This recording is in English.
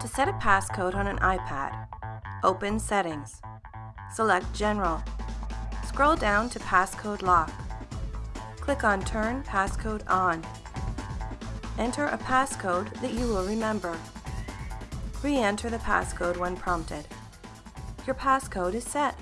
To set a passcode on an iPad, open Settings. Select General. Scroll down to Passcode Lock. Click on Turn Passcode On. Enter a passcode that you will remember. Re-enter the passcode when prompted. Your passcode is set.